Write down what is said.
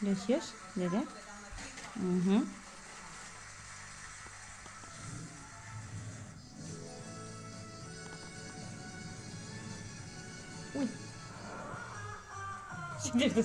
Люсь, ешь? Дядя? Угу. Ой. Сидишь, ты